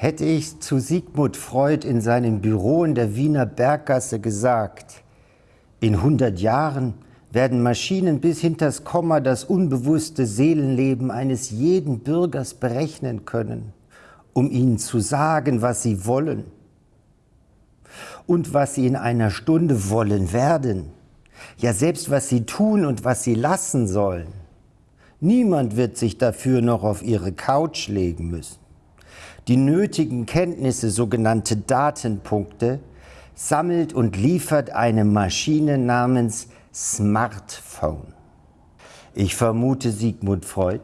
Hätte ich zu Sigmund Freud in seinem Büro in der Wiener Berggasse gesagt, in 100 Jahren werden Maschinen bis hinters Komma das unbewusste Seelenleben eines jeden Bürgers berechnen können, um ihnen zu sagen, was sie wollen und was sie in einer Stunde wollen werden, ja selbst was sie tun und was sie lassen sollen. Niemand wird sich dafür noch auf ihre Couch legen müssen. Die nötigen Kenntnisse, sogenannte Datenpunkte, sammelt und liefert eine Maschine namens Smartphone. Ich vermute, Sigmund Freud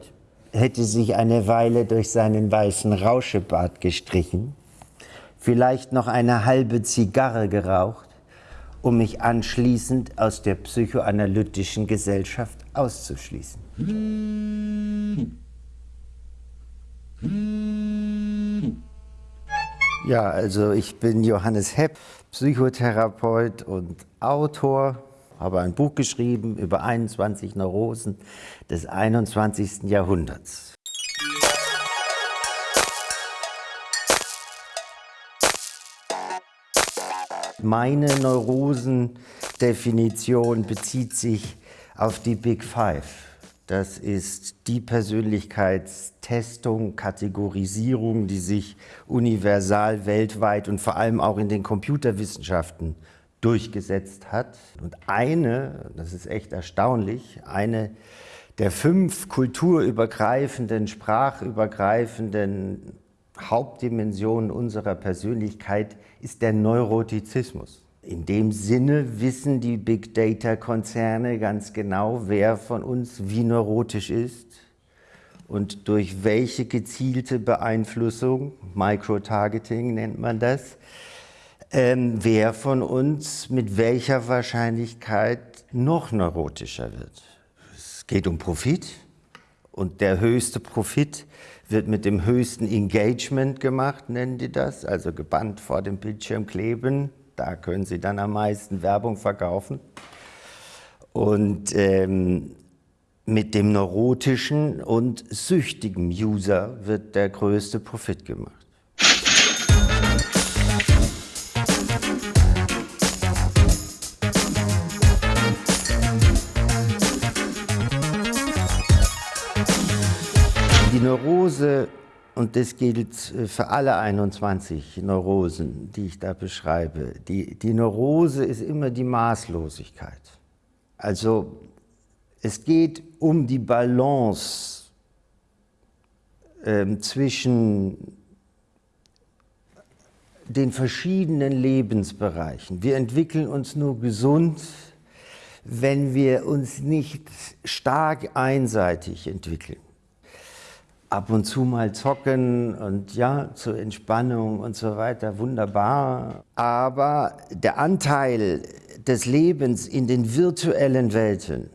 hätte sich eine Weile durch seinen weißen Rauschebart gestrichen, vielleicht noch eine halbe Zigarre geraucht, um mich anschließend aus der psychoanalytischen Gesellschaft auszuschließen. Ja, also ich bin Johannes Hepp, Psychotherapeut und Autor, habe ein Buch geschrieben über 21 Neurosen des 21. Jahrhunderts. Meine Neurosendefinition bezieht sich auf die Big Five. Das ist die Persönlichkeitstestung, Kategorisierung, die sich universal weltweit und vor allem auch in den Computerwissenschaften durchgesetzt hat. Und eine, das ist echt erstaunlich, eine der fünf kulturübergreifenden, sprachübergreifenden Hauptdimensionen unserer Persönlichkeit ist der Neurotizismus. In dem Sinne wissen die Big Data-Konzerne ganz genau, wer von uns wie neurotisch ist und durch welche gezielte Beeinflussung, Microtargeting nennt man das, ähm, wer von uns mit welcher Wahrscheinlichkeit noch neurotischer wird. Es geht um Profit und der höchste Profit wird mit dem höchsten Engagement gemacht, nennen die das, also gebannt vor dem Bildschirm kleben, da können Sie dann am meisten Werbung verkaufen. Und ähm, mit dem neurotischen und süchtigen User wird der größte Profit gemacht. Die Neurose und das gilt äh, für alle 21 Neurosen, die ich da beschreibe. Die, die Neurose ist immer die Maßlosigkeit. Also es geht um die Balance äh, zwischen den verschiedenen Lebensbereichen. Wir entwickeln uns nur gesund, wenn wir uns nicht stark einseitig entwickeln ab und zu mal zocken und ja, zur Entspannung und so weiter, wunderbar. Aber der Anteil des Lebens in den virtuellen Welten,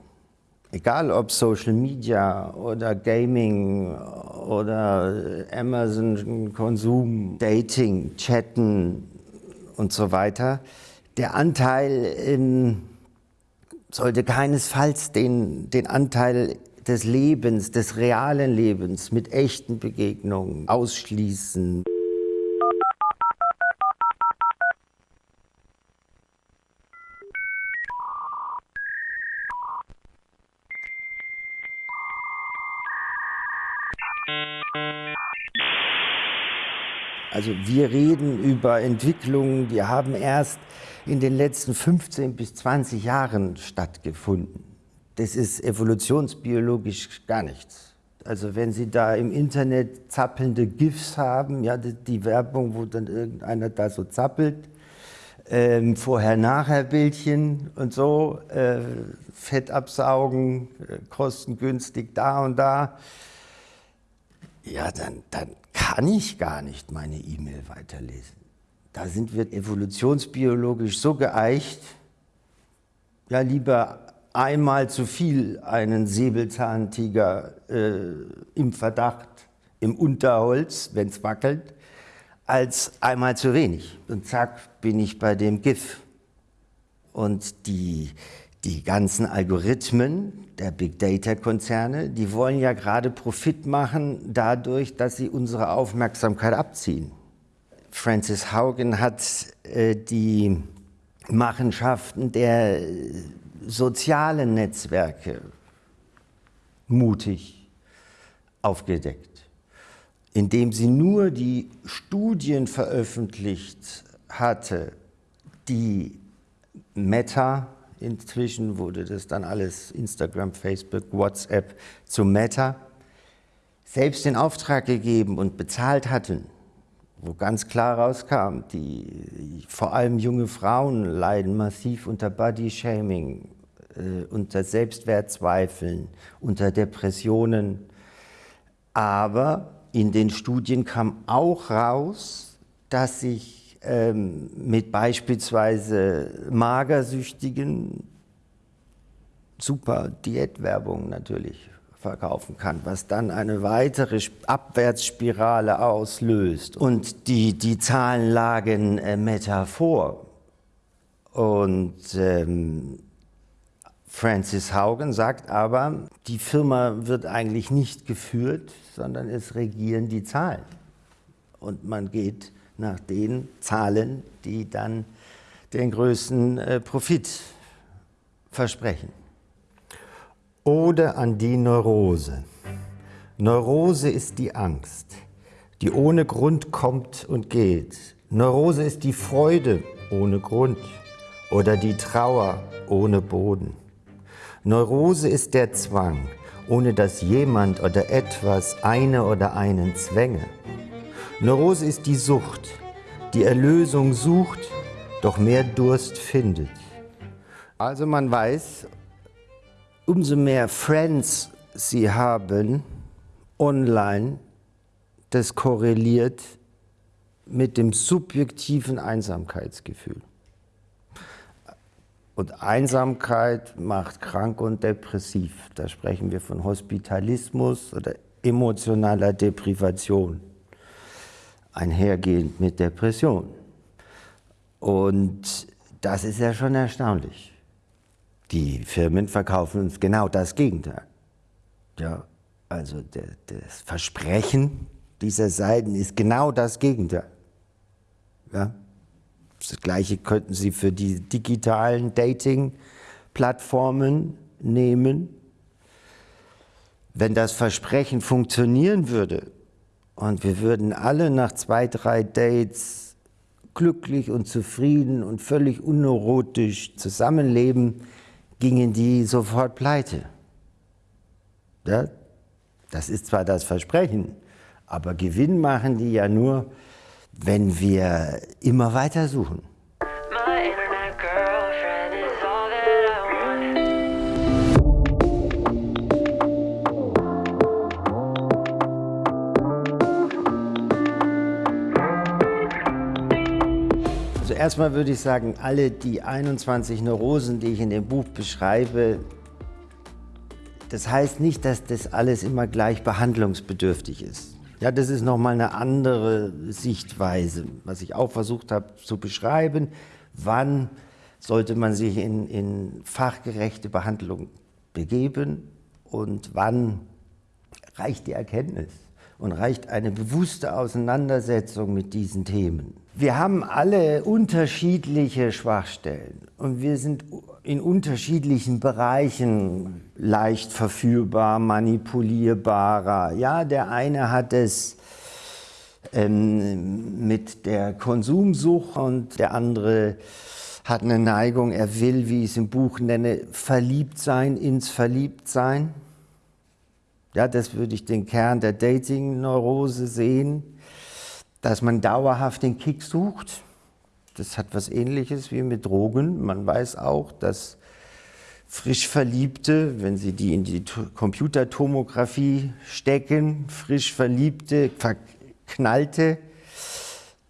egal ob Social Media oder Gaming oder Amazon Konsum, Dating, Chatten und so weiter, der Anteil in, sollte keinesfalls den, den Anteil des Lebens, des realen Lebens mit echten Begegnungen ausschließen. Also wir reden über Entwicklungen, die haben erst in den letzten 15 bis 20 Jahren stattgefunden das ist evolutionsbiologisch gar nichts. Also wenn Sie da im Internet zappelnde GIFs haben, ja, die Werbung, wo dann irgendeiner da so zappelt, ähm, Vorher-Nachher-Bildchen und so, äh, Fett absaugen, äh, kostengünstig da und da, ja, dann, dann kann ich gar nicht meine E-Mail weiterlesen. Da sind wir evolutionsbiologisch so geeicht, ja, lieber einmal zu viel einen Säbelzahntiger äh, im Verdacht, im Unterholz, wenn es wackelt, als einmal zu wenig. Und zack, bin ich bei dem GIF. Und die, die ganzen Algorithmen der Big Data Konzerne, die wollen ja gerade Profit machen dadurch, dass sie unsere Aufmerksamkeit abziehen. Francis Haugen hat äh, die Machenschaften der sozialen Netzwerke mutig aufgedeckt, indem sie nur die Studien veröffentlicht hatte, die Meta, inzwischen wurde das dann alles Instagram, Facebook, WhatsApp zu Meta, selbst in Auftrag gegeben und bezahlt hatten, wo ganz klar rauskam, die, vor allem junge Frauen leiden massiv unter Body-Shaming, äh, unter Selbstwertzweifeln, unter Depressionen. Aber in den Studien kam auch raus, dass sich ähm, mit beispielsweise Magersüchtigen super Diätwerbung natürlich verkaufen kann, was dann eine weitere Abwärtsspirale auslöst. Und die, die Zahlen lagen äh, Metaphor. Und ähm, Francis Haugen sagt aber, die Firma wird eigentlich nicht geführt, sondern es regieren die Zahlen. Und man geht nach den Zahlen, die dann den größten äh, Profit versprechen. Ode an die Neurose. Neurose ist die Angst, die ohne Grund kommt und geht. Neurose ist die Freude ohne Grund oder die Trauer ohne Boden. Neurose ist der Zwang, ohne dass jemand oder etwas eine oder einen zwänge. Neurose ist die Sucht, die Erlösung sucht, doch mehr Durst findet. Also man weiß, umso mehr Friends sie haben online, das korreliert mit dem subjektiven Einsamkeitsgefühl. Und Einsamkeit macht krank und depressiv. Da sprechen wir von Hospitalismus oder emotionaler Deprivation, einhergehend mit Depression. Und das ist ja schon erstaunlich. Die Firmen verkaufen uns genau das Gegenteil. Ja, also das Versprechen dieser Seiten ist genau das Gegenteil. Ja, das Gleiche könnten Sie für die digitalen Dating-Plattformen nehmen. Wenn das Versprechen funktionieren würde und wir würden alle nach zwei, drei Dates glücklich und zufrieden und völlig unneurotisch zusammenleben, gingen die sofort pleite. Ja? Das ist zwar das Versprechen, aber Gewinn machen die ja nur, wenn wir immer weiter suchen. Erstmal würde ich sagen, alle die 21 Neurosen, die ich in dem Buch beschreibe, das heißt nicht, dass das alles immer gleich behandlungsbedürftig ist. Ja, das ist nochmal eine andere Sichtweise, was ich auch versucht habe zu beschreiben. Wann sollte man sich in, in fachgerechte Behandlung begeben und wann reicht die Erkenntnis und reicht eine bewusste Auseinandersetzung mit diesen Themen. Wir haben alle unterschiedliche Schwachstellen und wir sind in unterschiedlichen Bereichen leicht verführbar, manipulierbarer. Ja, der eine hat es ähm, mit der Konsumsucht und der andere hat eine Neigung, er will, wie ich es im Buch nenne, verliebt sein ins Verliebtsein. Ja, das würde ich den Kern der Dating-Neurose sehen, dass man dauerhaft den Kick sucht das hat was ähnliches wie mit Drogen. Man weiß auch, dass frisch Verliebte, wenn sie die in die Computertomographie stecken, frisch Verliebte, Verknallte,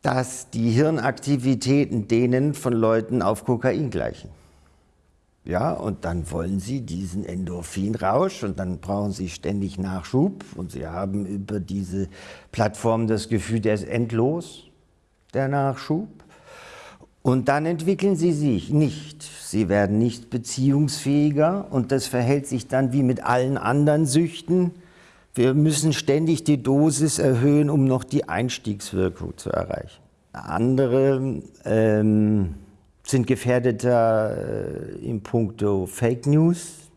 dass die Hirnaktivitäten denen von Leuten auf Kokain gleichen. Ja, und dann wollen sie diesen Endorphinrausch und dann brauchen sie ständig Nachschub und sie haben über diese Plattform das Gefühl, der ist endlos, der Nachschub. Und dann entwickeln sie sich nicht. Sie werden nicht beziehungsfähiger und das verhält sich dann wie mit allen anderen Süchten. Wir müssen ständig die Dosis erhöhen, um noch die Einstiegswirkung zu erreichen. Andere ähm, sind gefährdeter äh, im Punkto Fake News,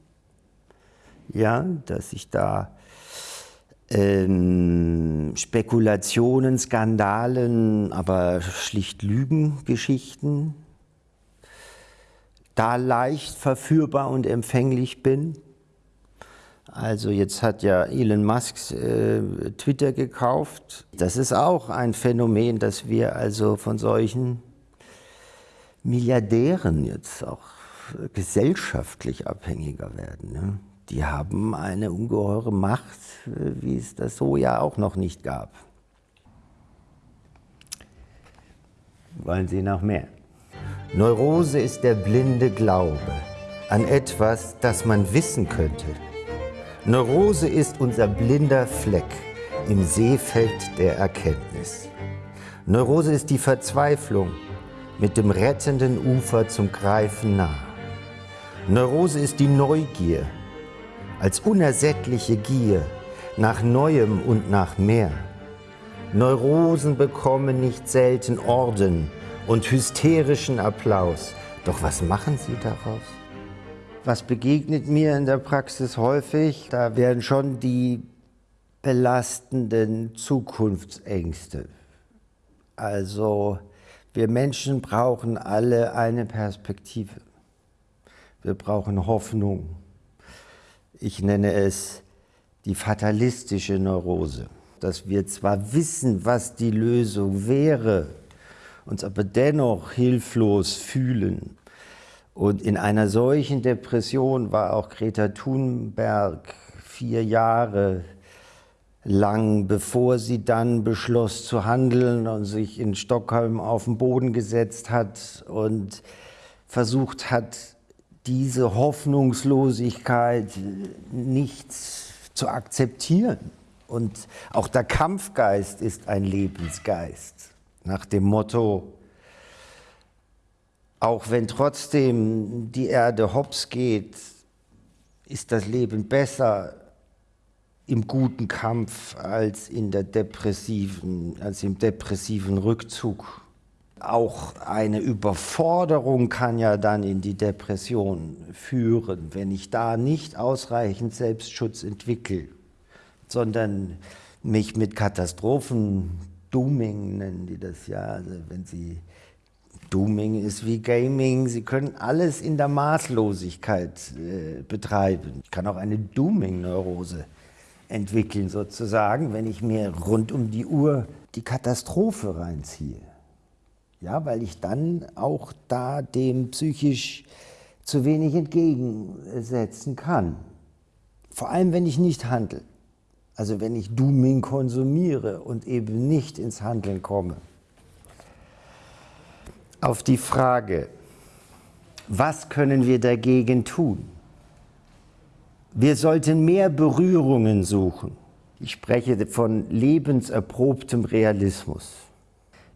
ja, dass sich da ähm, Spekulationen, Skandalen, aber schlicht Lügengeschichten da leicht verführbar und empfänglich bin. Also jetzt hat ja Elon Musk äh, Twitter gekauft. Das ist auch ein Phänomen, dass wir also von solchen Milliardären jetzt auch gesellschaftlich abhängiger werden. Ne? Die haben eine ungeheure Macht, wie es das so ja auch noch nicht gab. Wollen Sie noch mehr? Neurose ist der blinde Glaube an etwas, das man wissen könnte. Neurose ist unser blinder Fleck im Seefeld der Erkenntnis. Neurose ist die Verzweiflung mit dem rettenden Ufer zum Greifen nah. Neurose ist die Neugier als unersättliche Gier nach Neuem und nach mehr. Neurosen bekommen nicht selten Orden und hysterischen Applaus. Doch was machen sie daraus? Was begegnet mir in der Praxis häufig? Da werden schon die belastenden Zukunftsängste. Also wir Menschen brauchen alle eine Perspektive. Wir brauchen Hoffnung. Ich nenne es die fatalistische Neurose, dass wir zwar wissen, was die Lösung wäre, uns aber dennoch hilflos fühlen. Und in einer solchen Depression war auch Greta Thunberg vier Jahre lang, bevor sie dann beschloss zu handeln und sich in Stockholm auf den Boden gesetzt hat und versucht hat, diese Hoffnungslosigkeit nicht zu akzeptieren. Und auch der Kampfgeist ist ein Lebensgeist nach dem Motto, auch wenn trotzdem die Erde hops geht, ist das Leben besser im guten Kampf als, in der depressiven, als im depressiven Rückzug. Auch eine Überforderung kann ja dann in die Depression führen, wenn ich da nicht ausreichend Selbstschutz entwickle, sondern mich mit Katastrophen Dooming nennen die das ja. Also wenn Sie Dooming ist wie Gaming. Sie können alles in der Maßlosigkeit äh, betreiben. Ich kann auch eine Dooming-Neurose entwickeln sozusagen, wenn ich mir rund um die Uhr die Katastrophe reinziehe. Ja, weil ich dann auch da dem psychisch zu wenig entgegensetzen kann. Vor allem, wenn ich nicht handle. Also wenn ich Dooming konsumiere und eben nicht ins Handeln komme. Auf die Frage, was können wir dagegen tun? Wir sollten mehr Berührungen suchen. Ich spreche von lebenserprobtem Realismus.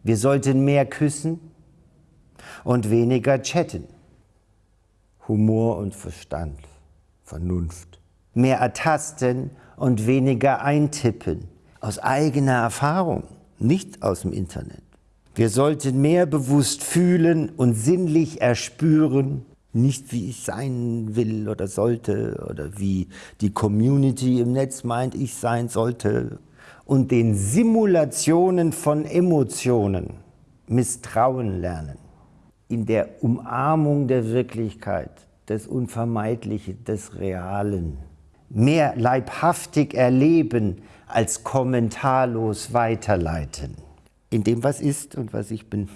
Wir sollten mehr küssen und weniger chatten. Humor und Verstand, Vernunft. Mehr ertasten und weniger eintippen. Aus eigener Erfahrung, nicht aus dem Internet. Wir sollten mehr bewusst fühlen und sinnlich erspüren, nicht wie ich sein will oder sollte oder wie die Community im Netz meint, ich sein sollte und den Simulationen von Emotionen misstrauen lernen. In der Umarmung der Wirklichkeit, des Unvermeidlichen, des Realen mehr leibhaftig erleben als kommentarlos weiterleiten. In dem, was ist und was ich bin.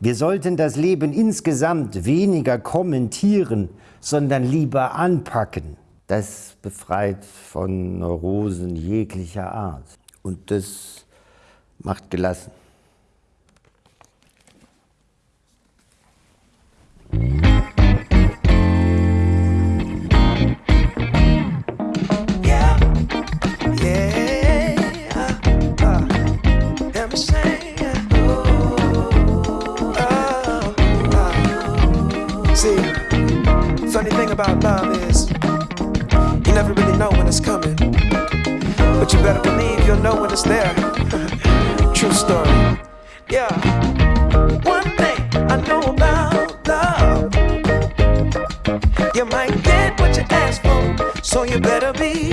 Wir sollten das Leben insgesamt weniger kommentieren, sondern lieber anpacken. Das befreit von Neurosen jeglicher Art. Und das macht gelassen. about love is you never really know when it's coming. But you better believe you'll know when it's there. True story. Yeah. One thing I know about love. You might get what you ask for, so you better be